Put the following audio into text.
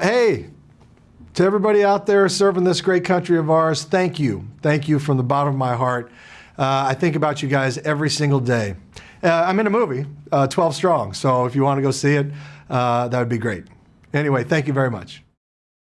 Hey, to everybody out there serving this great country of ours, thank you. Thank you from the bottom of my heart. Uh, I think about you guys every single day. Uh, I'm in a movie, uh, 12 Strong, so if you want to go see it, uh, that would be great. Anyway, thank you very much.